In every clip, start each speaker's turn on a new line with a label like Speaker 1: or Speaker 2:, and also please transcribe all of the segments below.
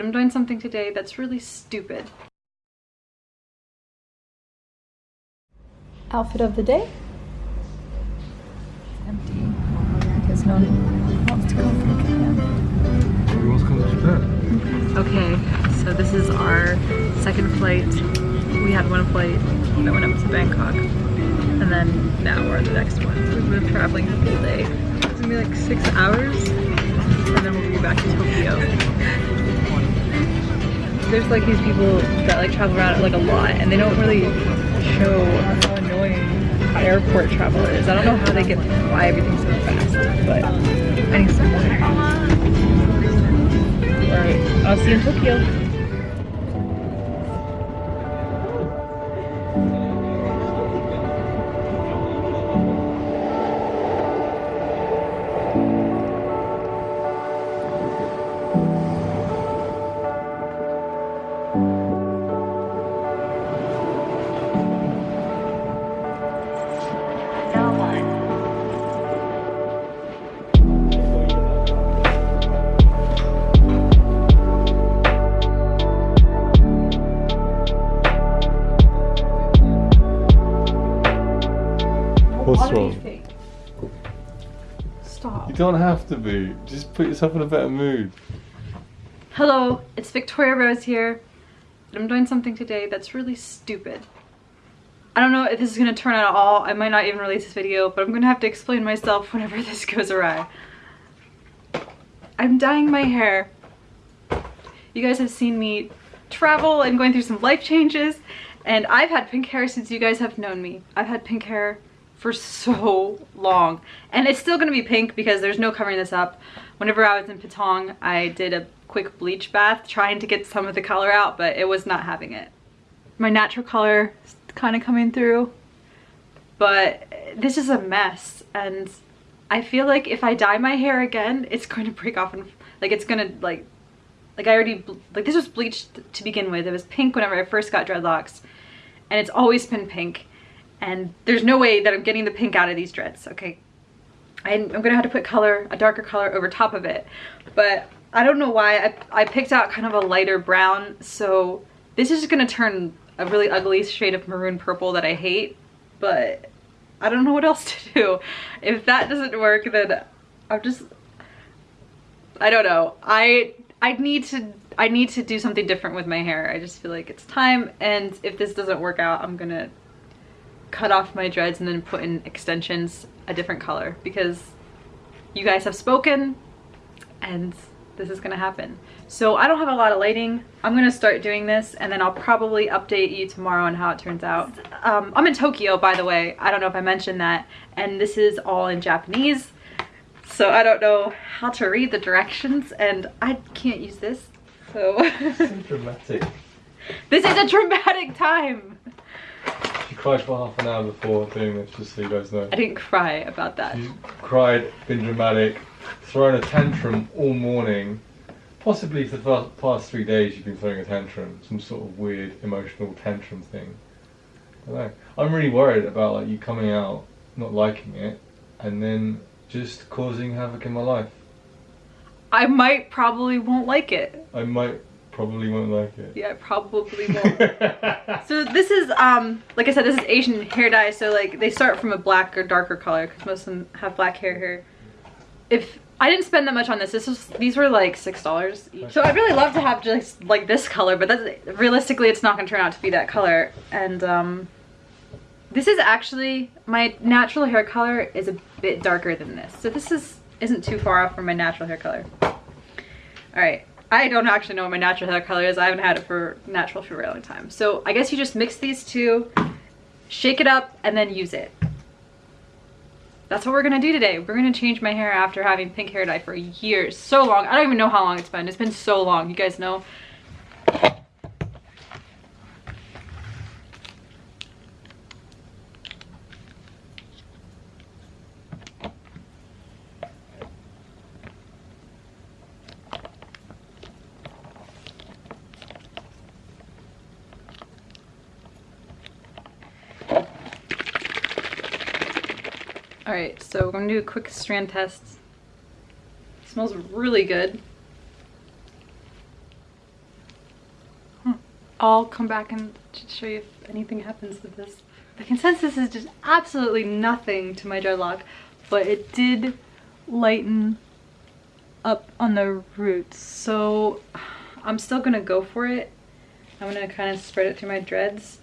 Speaker 1: But I'm doing something today that's really stupid. Outfit of the day? Empty. Because no one wants to come from Japan.
Speaker 2: Everyone's coming to Japan.
Speaker 1: Okay, so this is our second flight. We had one flight that went up to Bangkok. And then now we're on the next one. So we've been traveling the whole day. It's gonna be like six hours. And then we'll be back to Tokyo. There's like these people that like travel around like a lot and they don't really show how annoying airport travel is. I don't know how they get why everything's so fast, but I need some more. Alright, I'll see you in Tokyo.
Speaker 2: What's wrong?
Speaker 1: Stop.
Speaker 2: You don't have to be. Just put yourself in a better mood.
Speaker 1: Hello, it's Victoria Rose here. I'm doing something today that's really stupid. I don't know if this is going to turn out at all. I might not even release this video, but I'm going to have to explain myself whenever this goes awry. I'm dyeing my hair. You guys have seen me travel and going through some life changes, and I've had pink hair since you guys have known me. I've had pink hair for so long, and it's still to be pink because there's no covering this up. Whenever I was in Patong, I did a quick bleach bath trying to get some of the color out, but it was not having it. My natural color is kind of coming through, but this is a mess, and I feel like if I dye my hair again, it's going to break off and like it's gonna like like I already like this was bleached to begin with. It was pink whenever I first got dreadlocks, and it's always been pink. And there's no way that I'm getting the pink out of these dreads. Okay, I'm, I'm gonna have to put color, a darker color over top of it. But I don't know why I, I picked out kind of a lighter brown. So this is gonna turn a really ugly shade of maroon purple that I hate. But I don't know what else to do. If that doesn't work, then I'm just, I don't know. I, I need to, I need to do something different with my hair. I just feel like it's time. And if this doesn't work out, I'm gonna cut off my dreads and then put in extensions a different color because you guys have spoken and this is gonna happen. So I don't have a lot of lighting. I'm gonna start doing this and then I'll probably update you tomorrow on how it turns out. Um, I'm in Tokyo, by the way. I don't know if I mentioned that. And this is all in Japanese. So I don't know how to read the directions and I can't use this. So
Speaker 2: dramatic.
Speaker 1: this is a dramatic time.
Speaker 2: Cried for half an hour before doing this, just so you guys know.
Speaker 1: I didn't cry about that.
Speaker 2: She's cried, been dramatic, thrown a tantrum all morning. Possibly for the past three days you've been throwing a tantrum, some sort of weird emotional tantrum thing. I don't know. I'm really worried about like you coming out, not liking it, and then just causing havoc in my life.
Speaker 1: I might probably won't like it.
Speaker 2: I might probably won't like it.
Speaker 1: Yeah, probably won't. so this is, um, like I said, this is Asian hair dye. So like they start from a black or darker color because most of them have black hair here. If I didn't spend that much on this, this was these were like six dollars each. So I'd really love to have just like this color, but that's realistically it's not gonna turn out to be that color. And um, this is actually my natural hair color is a bit darker than this. So this is isn't too far off from my natural hair color. All right. I don't actually know what my natural hair color is. I haven't had it for natural for a very long time. So I guess you just mix these two, shake it up, and then use it. That's what we're gonna do today. We're gonna change my hair after having pink hair dye for years. So long. I don't even know how long it's been. It's been so long. You guys know. All right, so we're gonna do a quick strand test. smells really good. Hmm. I'll come back and show you if anything happens with this. The consensus is just absolutely nothing to my dreadlock, but it did lighten up on the roots. So I'm still gonna go for it. I'm gonna kind of spread it through my dreads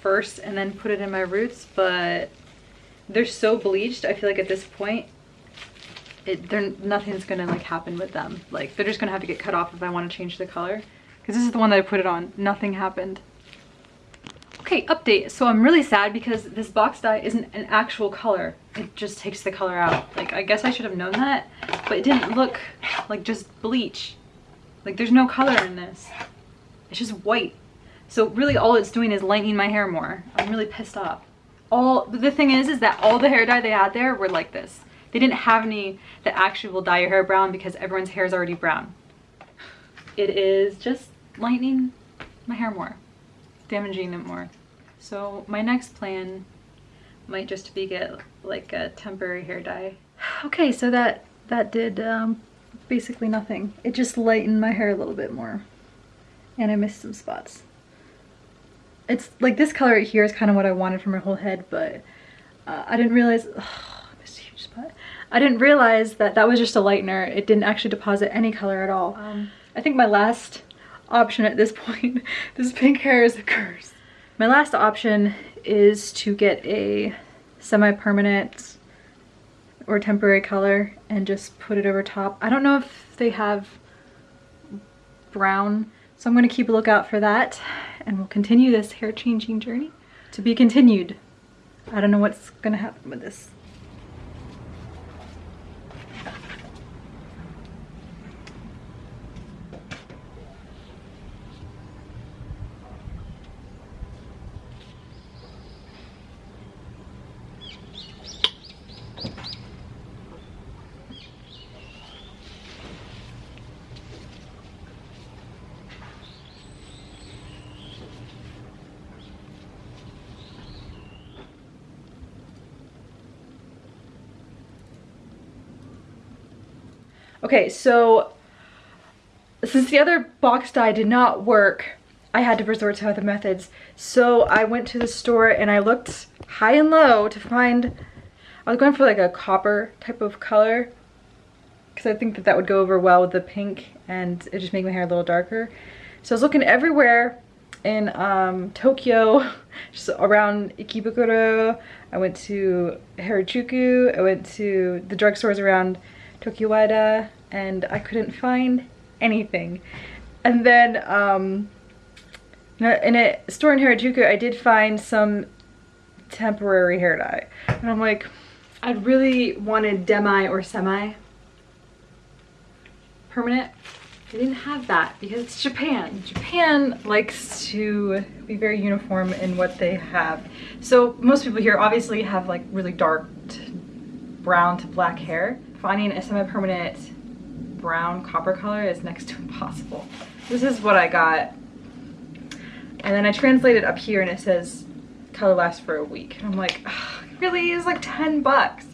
Speaker 1: first and then put it in my roots, but they're so bleached. I feel like at this point, it, they're, nothing's gonna like happen with them. Like they're just gonna have to get cut off if I wanna change the color. Cause this is the one that I put it on. Nothing happened. Okay, update. So I'm really sad because this box dye isn't an actual color. It just takes the color out. Like, I guess I should have known that, but it didn't look like just bleach. Like, there's no color in this. It's just white. So really all it's doing is lightening my hair more. I'm really pissed off. All, the thing is, is that all the hair dye they had there were like this. They didn't have any that actually will dye your hair brown because everyone's hair is already brown. It is just lightening my hair more, damaging it more. So my next plan might just be get like a temporary hair dye. Okay, so that that did um, basically nothing. It just lightened my hair a little bit more. And I missed some spots. It's like this color right here is kind of what I wanted for my whole head, but uh, I didn't realize, oh, I missed a huge spot. I didn't realize that that was just a lightener. It didn't actually deposit any color at all. Um, I think my last option at this point, this pink hair is a curse. My last option is to get a semi-permanent or temporary color and just put it over top. I don't know if they have brown, so I'm gonna keep a lookout for that and we'll continue this hair changing journey to be continued. I don't know what's gonna happen with this. Okay, so since the other box dye did not work, I had to resort to other methods. So I went to the store and I looked high and low to find, I was going for like a copper type of color because I think that that would go over well with the pink and it just make my hair a little darker. So I was looking everywhere in um, Tokyo, just around Ikebukuro. I went to Harajuku. I went to the drugstores around Tokyo and I couldn't find anything. And then um, in a store in Harajuku, I did find some temporary hair dye. And I'm like, I really wanted demi or semi permanent. I didn't have that because it's Japan. Japan likes to be very uniform in what they have. So most people here obviously have like really dark brown to black hair finding a semi-permanent brown copper color is next to impossible. This is what I got. And then I translated up here and it says color lasts for a week. And I'm like, really? It's like 10 bucks.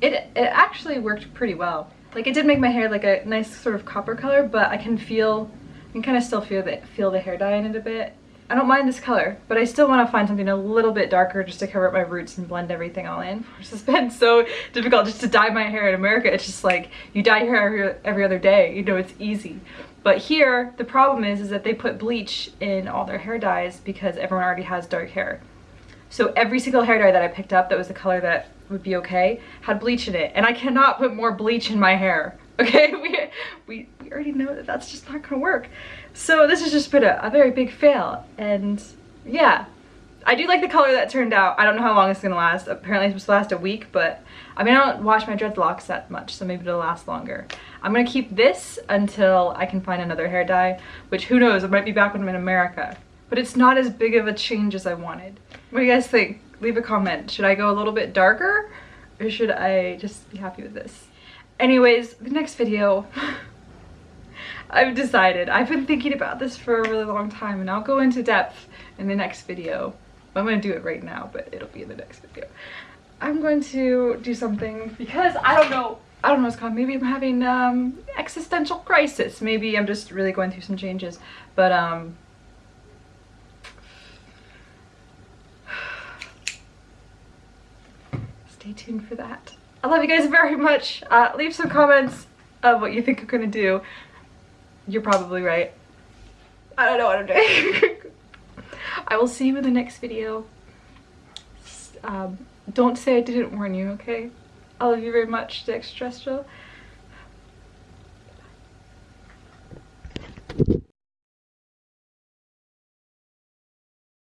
Speaker 1: It, it actually worked pretty well. Like it did make my hair like a nice sort of copper color, but I can feel, I can kind of still feel the, feel the hair dye in it a bit. I don't mind this color, but I still want to find something a little bit darker just to cover up my roots and blend everything all in. It's just been so difficult just to dye my hair in America. It's just like you dye your hair every, every other day, you know, it's easy. But here, the problem is, is that they put bleach in all their hair dyes because everyone already has dark hair. So every single hair dye that I picked up that was the color that would be okay had bleach in it. And I cannot put more bleach in my hair. Okay, we, we, already know that that's just not gonna work. So this has just been a, a very big fail. And yeah, I do like the color that turned out. I don't know how long it's gonna last. Apparently it's supposed to last a week, but I mean, I don't wash my dreadlocks that much, so maybe it'll last longer. I'm gonna keep this until I can find another hair dye, which who knows, it might be back when I'm in America. But it's not as big of a change as I wanted. What do you guys think? Leave a comment. Should I go a little bit darker? Or should I just be happy with this? Anyways, the next video, I've decided. I've been thinking about this for a really long time and I'll go into depth in the next video. I'm going to do it right now, but it'll be in the next video. I'm going to do something because I don't know. I don't know what's called. Maybe I'm having um, existential crisis. Maybe I'm just really going through some changes. But um, stay tuned for that. I love you guys very much. Uh, leave some comments of what you think I'm going to do. You're probably right. I don't know what I'm doing. I will see you in the next video. Um, don't say I didn't warn you, okay? I love you very much, the.